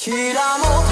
ひらも